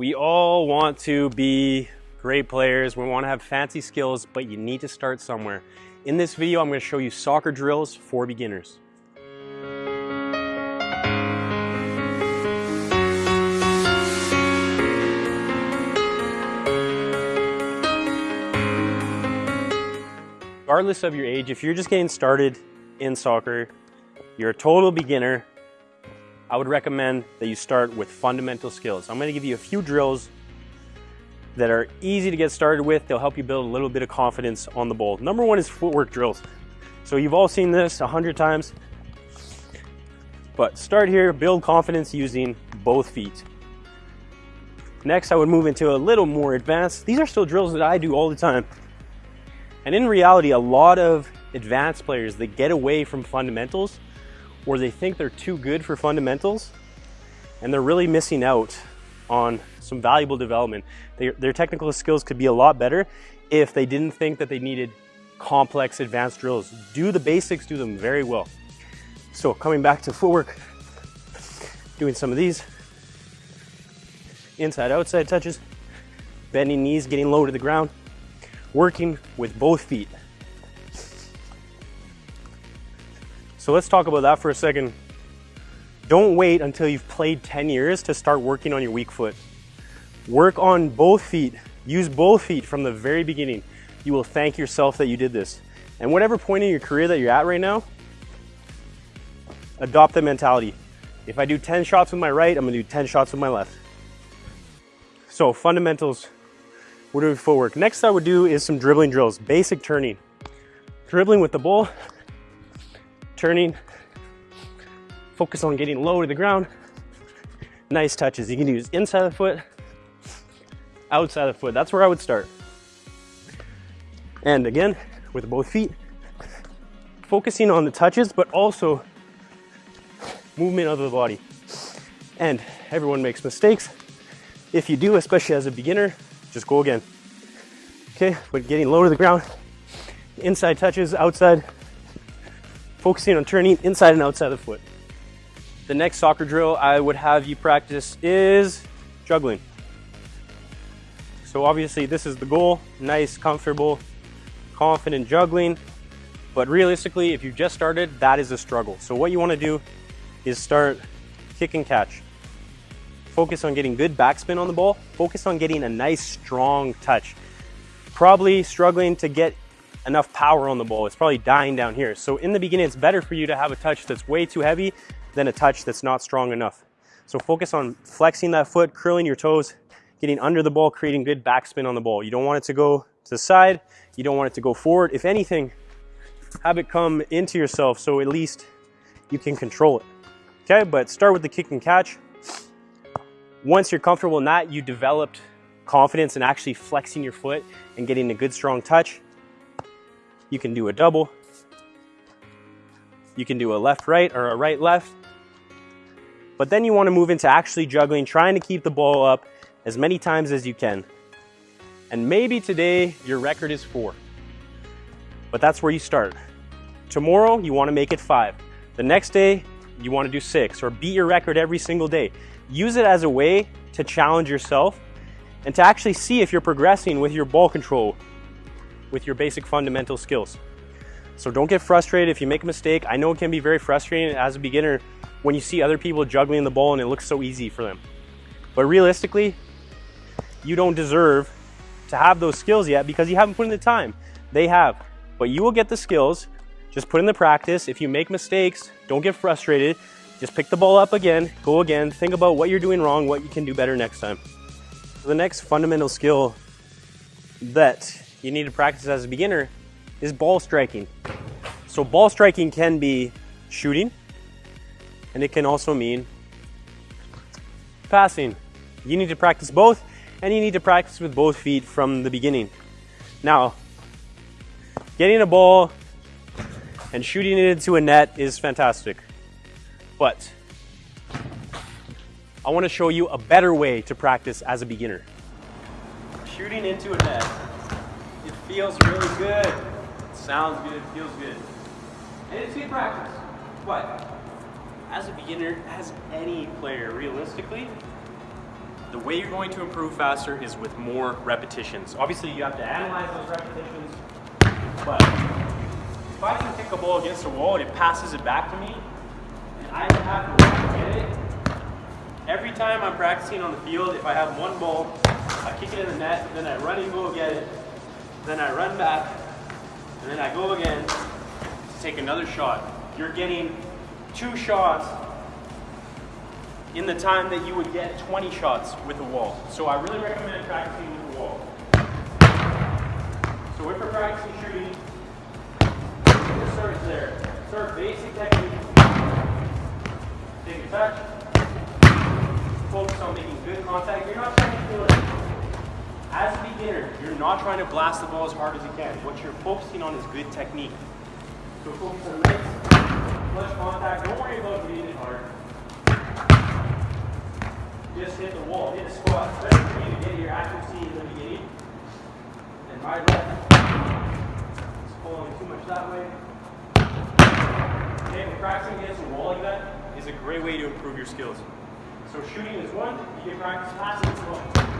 We all want to be great players. We want to have fancy skills, but you need to start somewhere. In this video, I'm going to show you soccer drills for beginners. Regardless of your age, if you're just getting started in soccer, you're a total beginner, I would recommend that you start with fundamental skills. I'm gonna give you a few drills that are easy to get started with. They'll help you build a little bit of confidence on the ball. Number one is footwork drills. So you've all seen this a hundred times, but start here, build confidence using both feet. Next, I would move into a little more advanced. These are still drills that I do all the time. And in reality, a lot of advanced players, they get away from fundamentals or they think they're too good for fundamentals and they're really missing out on some valuable development. They, their technical skills could be a lot better if they didn't think that they needed complex advanced drills. Do the basics, do them very well. So coming back to footwork, doing some of these, inside outside touches, bending knees, getting low to the ground, working with both feet. So let's talk about that for a second. Don't wait until you've played 10 years to start working on your weak foot. Work on both feet. Use both feet from the very beginning. You will thank yourself that you did this. And whatever point in your career that you're at right now, adopt the mentality. If I do 10 shots with my right, I'm gonna do 10 shots with my left. So fundamentals, we're doing footwork. Next I would do is some dribbling drills, basic turning. Dribbling with the ball, turning, focus on getting low to the ground. Nice touches. You can use inside the foot, outside the foot. That's where I would start. And again, with both feet, focusing on the touches, but also movement of the body. And everyone makes mistakes. If you do, especially as a beginner, just go again. Okay, but getting low to the ground, inside touches, outside, focusing on turning inside and outside the foot. The next soccer drill I would have you practice is juggling. So obviously this is the goal, nice, comfortable, confident juggling. But realistically, if you just started, that is a struggle. So what you wanna do is start kick and catch. Focus on getting good backspin on the ball. Focus on getting a nice, strong touch. Probably struggling to get enough power on the ball. It's probably dying down here. So in the beginning, it's better for you to have a touch that's way too heavy than a touch that's not strong enough. So focus on flexing that foot, curling your toes, getting under the ball, creating good backspin on the ball. You don't want it to go to the side. You don't want it to go forward. If anything, have it come into yourself so at least you can control it. Okay, but start with the kick and catch. Once you're comfortable in that, you developed confidence in actually flexing your foot and getting a good strong touch. You can do a double. You can do a left-right or a right-left. But then you want to move into actually juggling, trying to keep the ball up as many times as you can. And maybe today your record is four. But that's where you start. Tomorrow you want to make it five. The next day you want to do six or beat your record every single day. Use it as a way to challenge yourself and to actually see if you're progressing with your ball control, with your basic fundamental skills. So don't get frustrated if you make a mistake. I know it can be very frustrating as a beginner when you see other people juggling the ball and it looks so easy for them. But realistically, you don't deserve to have those skills yet because you haven't put in the time. They have. But you will get the skills. Just put in the practice. If you make mistakes, don't get frustrated. Just pick the ball up again, go again, think about what you're doing wrong, what you can do better next time. The next fundamental skill that you need to practice as a beginner is ball striking. So ball striking can be shooting, and it can also mean passing. You need to practice both, and you need to practice with both feet from the beginning. Now, getting a ball and shooting it into a net is fantastic, but I want to show you a better way to practice as a beginner. Shooting into a net feels really good. It sounds good, feels good. And it's good practice. But as a beginner, as any player, realistically, the way you're going to improve faster is with more repetitions. Obviously, you have to analyze those repetitions, but if I can kick a ball against a wall and it passes it back to me, and I have to get it, every time I'm practicing on the field, if I have one ball, I kick it in the net, then I run and go get it, then I run back, and then I go again to take another shot. You're getting two shots in the time that you would get 20 shots with a wall. So I really recommend practicing with a wall. So if we're practicing shooting, just start there. Start basic technique. Take a touch. Focus on making good contact. You're not trying to feel it. As a beginner, you're not trying to blast the ball as hard as you can. What you're focusing on is good technique. So focus on nice, flush contact. Don't worry about hitting it hard just hit the wall, hit a. It's better for you to get your accuracy in the beginning. And my left is pulling too much that way. Okay, practicing against a wall like that is a great way to improve your skills. So shooting is one, you can practice passing as well.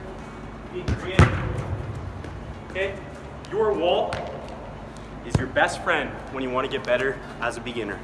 Being creative. Okay? Your wall is your best friend when you want to get better as a beginner.